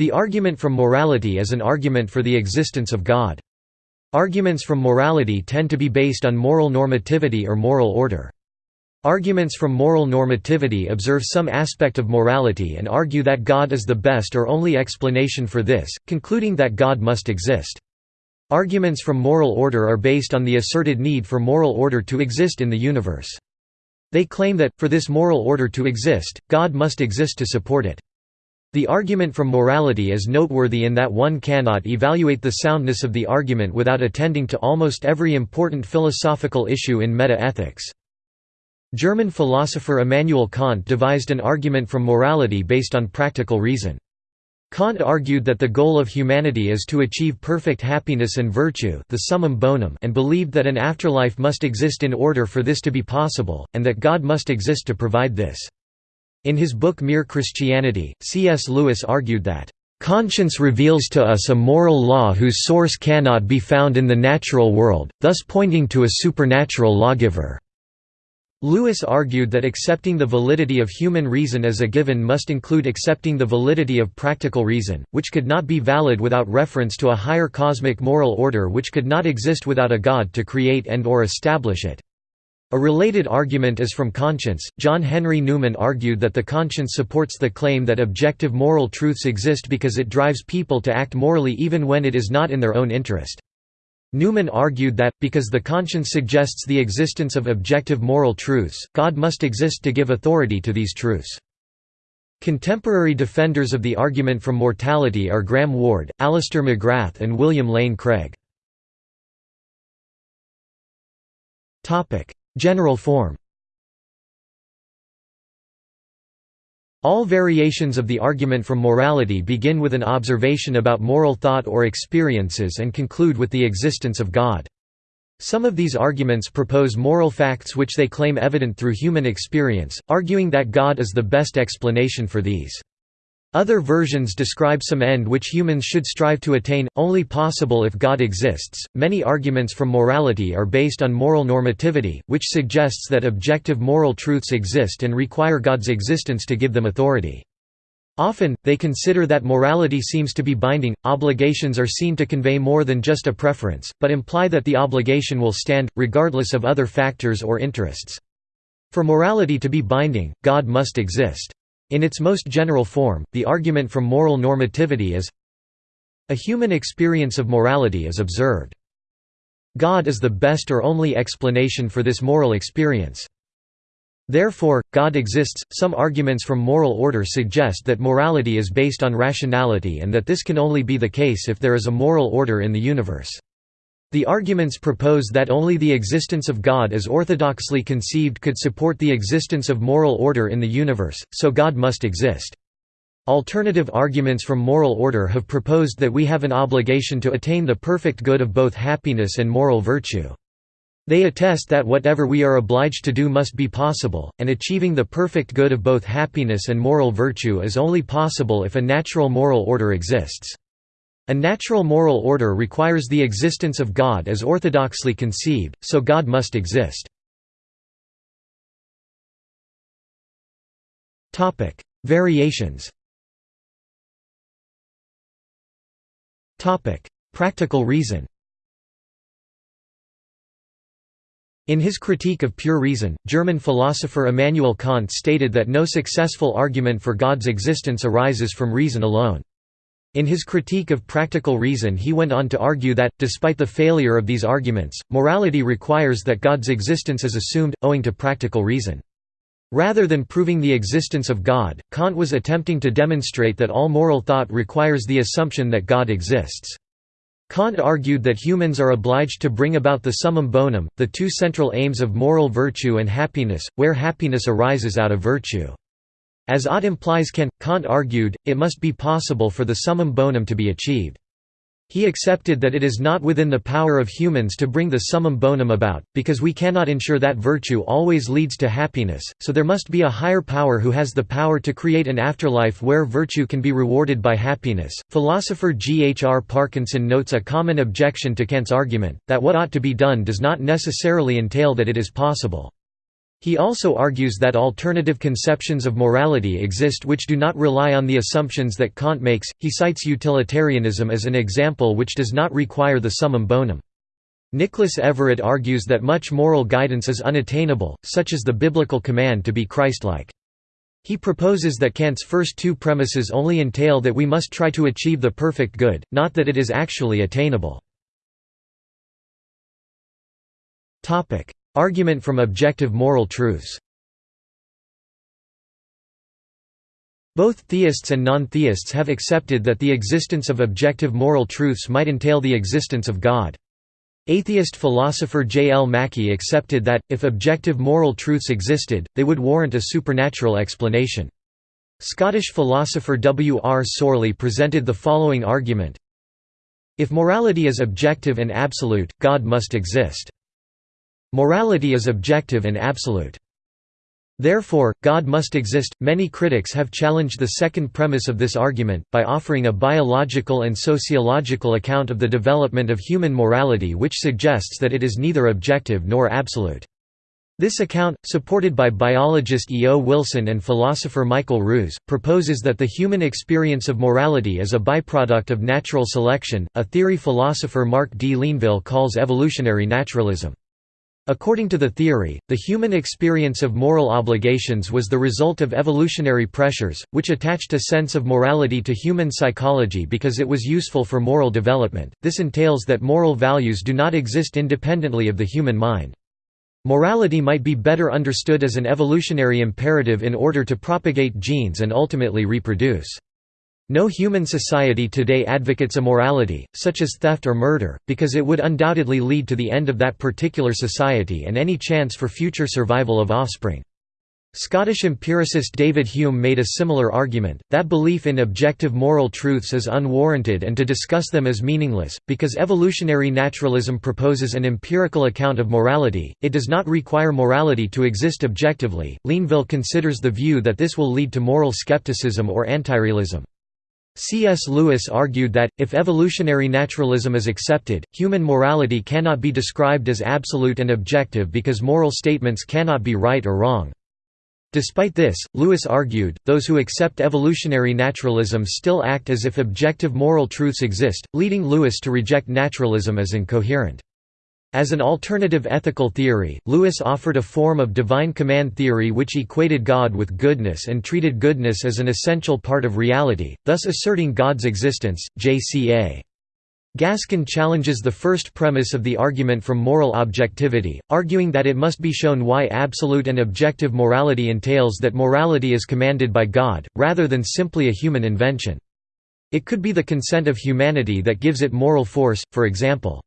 The argument from morality is an argument for the existence of God. Arguments from morality tend to be based on moral normativity or moral order. Arguments from moral normativity observe some aspect of morality and argue that God is the best or only explanation for this, concluding that God must exist. Arguments from moral order are based on the asserted need for moral order to exist in the universe. They claim that, for this moral order to exist, God must exist to support it. The argument from morality is noteworthy in that one cannot evaluate the soundness of the argument without attending to almost every important philosophical issue in meta-ethics. German philosopher Immanuel Kant devised an argument from morality based on practical reason. Kant argued that the goal of humanity is to achieve perfect happiness and virtue the summum bonum and believed that an afterlife must exist in order for this to be possible, and that God must exist to provide this. In his book Mere Christianity, C.S. Lewis argued that, "...conscience reveals to us a moral law whose source cannot be found in the natural world, thus pointing to a supernatural lawgiver." Lewis argued that accepting the validity of human reason as a given must include accepting the validity of practical reason, which could not be valid without reference to a higher cosmic moral order which could not exist without a god to create and or establish it. A related argument is from conscience. John Henry Newman argued that the conscience supports the claim that objective moral truths exist because it drives people to act morally even when it is not in their own interest. Newman argued that, because the conscience suggests the existence of objective moral truths, God must exist to give authority to these truths. Contemporary defenders of the argument from morality are Graham Ward, Alister McGrath and William Lane Craig. General form All variations of the argument from morality begin with an observation about moral thought or experiences and conclude with the existence of God. Some of these arguments propose moral facts which they claim evident through human experience, arguing that God is the best explanation for these. Other versions describe some end which humans should strive to attain, only possible if God exists. Many arguments from morality are based on moral normativity, which suggests that objective moral truths exist and require God's existence to give them authority. Often, they consider that morality seems to be binding, obligations are seen to convey more than just a preference, but imply that the obligation will stand, regardless of other factors or interests. For morality to be binding, God must exist. In its most general form, the argument from moral normativity is a human experience of morality is observed. God is the best or only explanation for this moral experience. Therefore, God exists. Some arguments from moral order suggest that morality is based on rationality and that this can only be the case if there is a moral order in the universe. The arguments propose that only the existence of God as orthodoxly conceived could support the existence of moral order in the universe, so God must exist. Alternative arguments from moral order have proposed that we have an obligation to attain the perfect good of both happiness and moral virtue. They attest that whatever we are obliged to do must be possible, and achieving the perfect good of both happiness and moral virtue is only possible if a natural moral order exists. A natural moral order requires the existence of God as orthodoxly conceived, so God must exist. Variations Practical reason In his Critique of Pure Reason, German philosopher Immanuel Kant stated that no successful argument for God's existence arises from reason alone. In his critique of practical reason he went on to argue that, despite the failure of these arguments, morality requires that God's existence is assumed, owing to practical reason. Rather than proving the existence of God, Kant was attempting to demonstrate that all moral thought requires the assumption that God exists. Kant argued that humans are obliged to bring about the summum bonum, the two central aims of moral virtue and happiness, where happiness arises out of virtue. As ought implies can, Kant argued, it must be possible for the summum bonum to be achieved. He accepted that it is not within the power of humans to bring the summum bonum about, because we cannot ensure that virtue always leads to happiness, so there must be a higher power who has the power to create an afterlife where virtue can be rewarded by happiness. Philosopher G. H. R. Parkinson notes a common objection to Kant's argument, that what ought to be done does not necessarily entail that it is possible. He also argues that alternative conceptions of morality exist which do not rely on the assumptions that Kant makes. He cites utilitarianism as an example which does not require the summum bonum. Nicholas Everett argues that much moral guidance is unattainable, such as the biblical command to be Christ-like. He proposes that Kant's first two premises only entail that we must try to achieve the perfect good, not that it is actually attainable. Argument from objective moral truths Both theists and non-theists have accepted that the existence of objective moral truths might entail the existence of God. Atheist philosopher J. L. Mackie accepted that, if objective moral truths existed, they would warrant a supernatural explanation. Scottish philosopher W. R. Sorley presented the following argument If morality is objective and absolute, God must exist. Morality is objective and absolute. Therefore, God must exist. Many critics have challenged the second premise of this argument, by offering a biological and sociological account of the development of human morality which suggests that it is neither objective nor absolute. This account, supported by biologist E. O. Wilson and philosopher Michael Ruse, proposes that the human experience of morality is a byproduct of natural selection, a theory philosopher Mark D. Linville calls evolutionary naturalism. According to the theory, the human experience of moral obligations was the result of evolutionary pressures, which attached a sense of morality to human psychology because it was useful for moral development. This entails that moral values do not exist independently of the human mind. Morality might be better understood as an evolutionary imperative in order to propagate genes and ultimately reproduce. No human society today advocates immorality, such as theft or murder, because it would undoubtedly lead to the end of that particular society and any chance for future survival of offspring. Scottish empiricist David Hume made a similar argument, that belief in objective moral truths is unwarranted and to discuss them is meaningless, because evolutionary naturalism proposes an empirical account of morality, it does not require morality to exist objectively. Linville considers the view that this will lead to moral skepticism or antirealism. C.S. Lewis argued that, if evolutionary naturalism is accepted, human morality cannot be described as absolute and objective because moral statements cannot be right or wrong. Despite this, Lewis argued, those who accept evolutionary naturalism still act as if objective moral truths exist, leading Lewis to reject naturalism as incoherent. As an alternative ethical theory, Lewis offered a form of divine command theory which equated God with goodness and treated goodness as an essential part of reality, thus asserting God's existence. J.C.A. Gaskin challenges the first premise of the argument from moral objectivity, arguing that it must be shown why absolute and objective morality entails that morality is commanded by God, rather than simply a human invention. It could be the consent of humanity that gives it moral force, for example.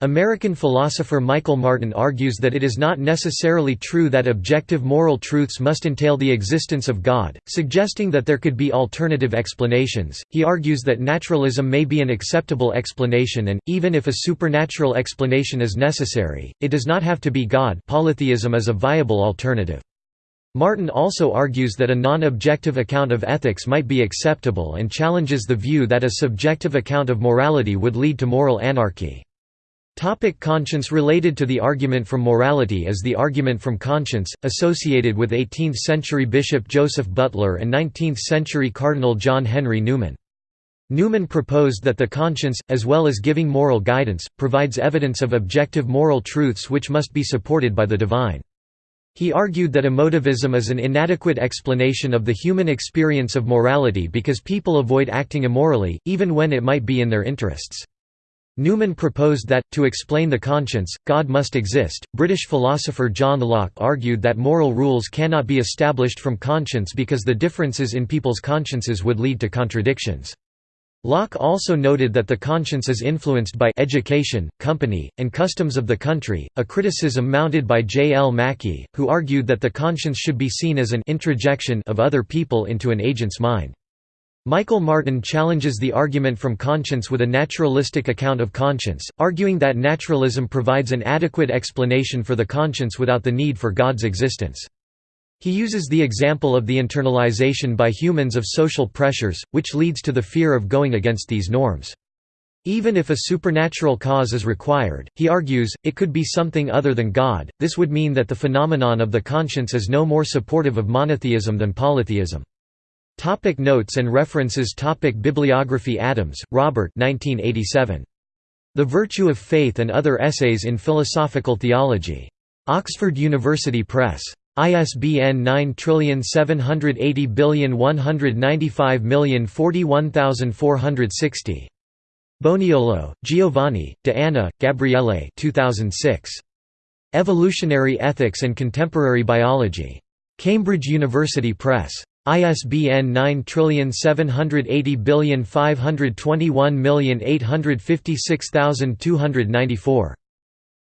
American philosopher Michael Martin argues that it is not necessarily true that objective moral truths must entail the existence of God, suggesting that there could be alternative explanations. He argues that naturalism may be an acceptable explanation and, even if a supernatural explanation is necessary, it does not have to be God. Polytheism is a viable alternative. Martin also argues that a non-objective account of ethics might be acceptable and challenges the view that a subjective account of morality would lead to moral anarchy. Topic conscience Related to the argument from morality is the argument from conscience, associated with 18th-century Bishop Joseph Butler and 19th-century Cardinal John Henry Newman. Newman proposed that the conscience, as well as giving moral guidance, provides evidence of objective moral truths which must be supported by the divine. He argued that emotivism is an inadequate explanation of the human experience of morality because people avoid acting immorally, even when it might be in their interests. Newman proposed that, to explain the conscience, God must exist. British philosopher John Locke argued that moral rules cannot be established from conscience because the differences in people's consciences would lead to contradictions. Locke also noted that the conscience is influenced by education, company, and customs of the country, a criticism mounted by J. L. Mackie, who argued that the conscience should be seen as an introjection of other people into an agent's mind. Michael Martin challenges the argument from conscience with a naturalistic account of conscience, arguing that naturalism provides an adequate explanation for the conscience without the need for God's existence. He uses the example of the internalization by humans of social pressures, which leads to the fear of going against these norms. Even if a supernatural cause is required, he argues, it could be something other than God, this would mean that the phenomenon of the conscience is no more supportive of monotheism than polytheism. Topic notes and references Topic Bibliography Adams, Robert 1987. The Virtue of Faith and Other Essays in Philosophical Theology. Oxford University Press. ISBN 9780195041460. Boniolo, Giovanni, De Anna, Gabriele 2006. Evolutionary Ethics and Contemporary Biology. Cambridge University Press. ISBN 9780521856294.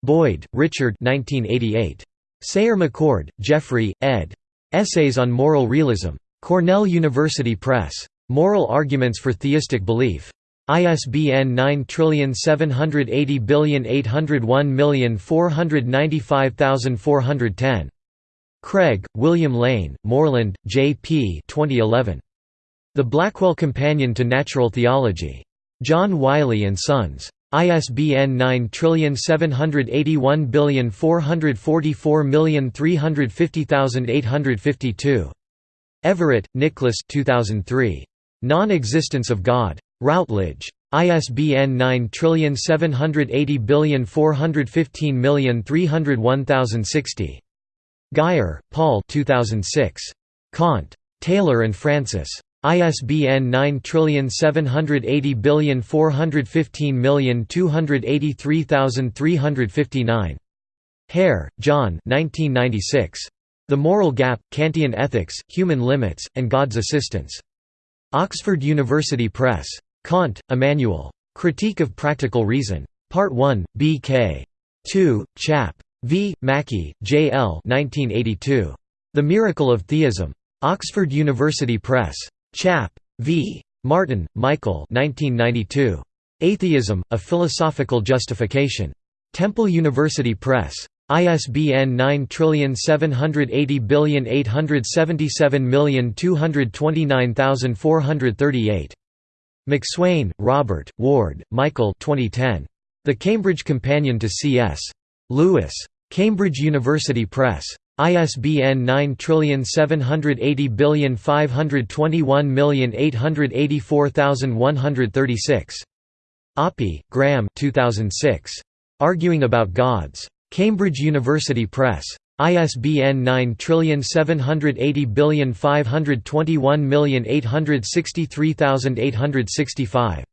Boyd, Richard 1988. Sayer McCord, Geoffrey, ed. Essays on Moral Realism. Cornell University Press. Moral Arguments for Theistic Belief. ISBN 9780801495410. Craig, William Lane, Moreland, J. P. 2011. The Blackwell Companion to Natural Theology. John Wiley & Sons. ISBN 9781444350852. Everett, Nicholas 2003. Non-Existence of God. Routledge. ISBN 9780415301060. Guyer, Paul 2006. Kant. Taylor and Francis. ISBN 9780415283359. Hare, John The Moral Gap, Kantian Ethics, Human Limits, and God's Assistance. Oxford University Press. Kant, Immanuel. Critique of Practical Reason. Part 1, B.K. 2, Chap. V. Mackie, J. L. 1982. The Miracle of Theism. Oxford University Press. Chap. V. Martin, Michael 1992. Atheism, A Philosophical Justification. Temple University Press. ISBN 9780877229438. MacSwain, Robert, Ward, Michael 2010. The Cambridge Companion to C.S. Lewis. Cambridge University Press. ISBN 9780521884136. Oppy, Graham 2006. Arguing About Gods. Cambridge University Press. ISBN 9780521863865.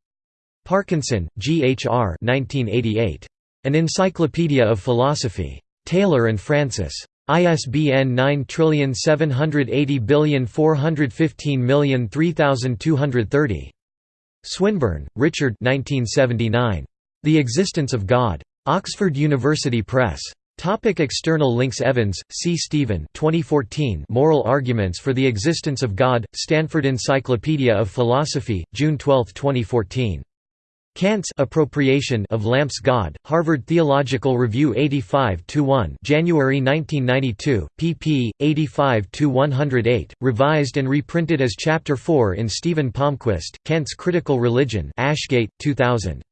Parkinson, G. H. R. 1988. An Encyclopedia of Philosophy. Taylor and Francis. ISBN 9780415003230. Swinburne, Richard 1979. The Existence of God. Oxford University Press. Topic external links Evans, C. Stephen 2014 Moral Arguments for the Existence of God, Stanford Encyclopedia of Philosophy, June 12, 2014. Kant's appropriation of Lampe's God, Harvard Theological Review 85-1 January 1992, pp. 85-108, revised and reprinted as Chapter 4 in Stephen Palmquist, Kant's Critical Religion Ashgate, 2000.